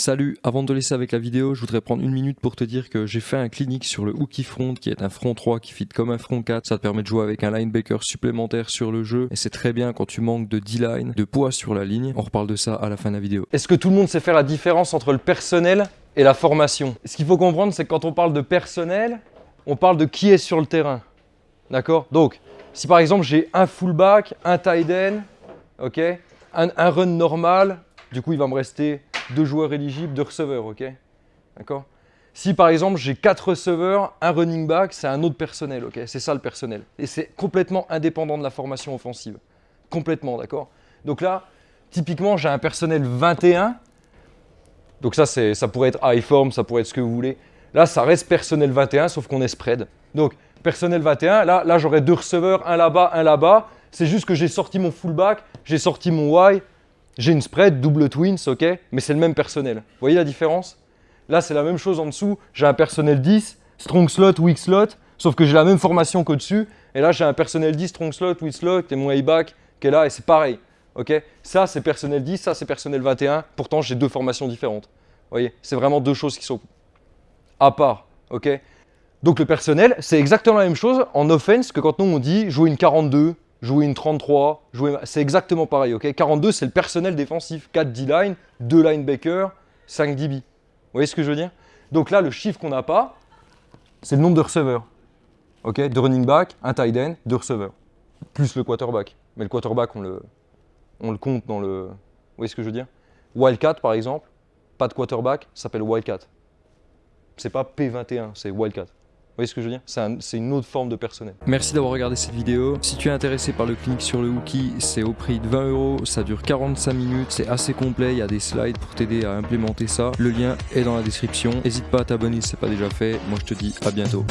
Salut, avant de te laisser avec la vidéo, je voudrais prendre une minute pour te dire que j'ai fait un clinique sur le hooky front qui est un front 3 qui fit comme un front 4. Ça te permet de jouer avec un linebacker supplémentaire sur le jeu et c'est très bien quand tu manques de D-line, de poids sur la ligne. On reparle de ça à la fin de la vidéo. Est-ce que tout le monde sait faire la différence entre le personnel et la formation? Ce qu'il faut comprendre, c'est que quand on parle de personnel, on parle de qui est sur le terrain. D'accord? Donc, si par exemple j'ai un fullback, un tight end, ok, un, un run normal, du coup il va me rester deux joueurs éligibles, deux receveurs, ok D'accord Si par exemple j'ai quatre receveurs, un running back, c'est un autre personnel, ok C'est ça le personnel. Et c'est complètement indépendant de la formation offensive. Complètement, d'accord Donc là, typiquement, j'ai un personnel 21. Donc ça, ça pourrait être high form, ça pourrait être ce que vous voulez. Là, ça reste personnel 21, sauf qu'on est spread. Donc, personnel 21, là, là j'aurai deux receveurs, un là-bas, un là-bas. C'est juste que j'ai sorti mon fullback, j'ai sorti mon Y, j'ai une spread, double twins, ok, mais c'est le même personnel. Vous voyez la différence? Là, c'est la même chose en dessous. J'ai un personnel 10, strong slot, weak slot, sauf que j'ai la même formation qu'au-dessus. Et là, j'ai un personnel 10, strong slot, weak slot, et mon A-back qui est là, et c'est pareil. ok? Ça, c'est personnel 10, ça, c'est personnel 21. Pourtant, j'ai deux formations différentes. Vous voyez? C'est vraiment deux choses qui sont à part. ok? Donc, le personnel, c'est exactement la même chose en offense que quand nous, on dit jouer une 42, jouer une 33, jouer... c'est exactement pareil. ok? 42, c'est le personnel défensif. 4 D-line, 2 linebackers, 5 DB. Vous voyez ce que je veux dire? Donc là, le chiffre qu'on n'a pas, c'est le nombre de receveurs. ok? De running back, un tight end, deux receveurs. Plus le quarterback. Mais le quarterback, on le, on le compte dans le... Vous voyez ce que je veux dire? Wildcat, par exemple, pas de quarterback, s'appelle Wildcat. C'est pas P21, c'est Wildcat. Vous voyez ce que je veux dire? C'est une autre forme de personnel. Merci d'avoir regardé cette vidéo. Si tu es intéressé par le clinique sur le Wookie, c'est au prix de 20 euros. Ça dure 45 minutes. C'est assez complet. Il y a des slides pour t'aider à implémenter ça. Le lien est dans la description. N'hésite pas à t'abonner si ce n'est pas déjà fait. Moi, je te dis à bientôt.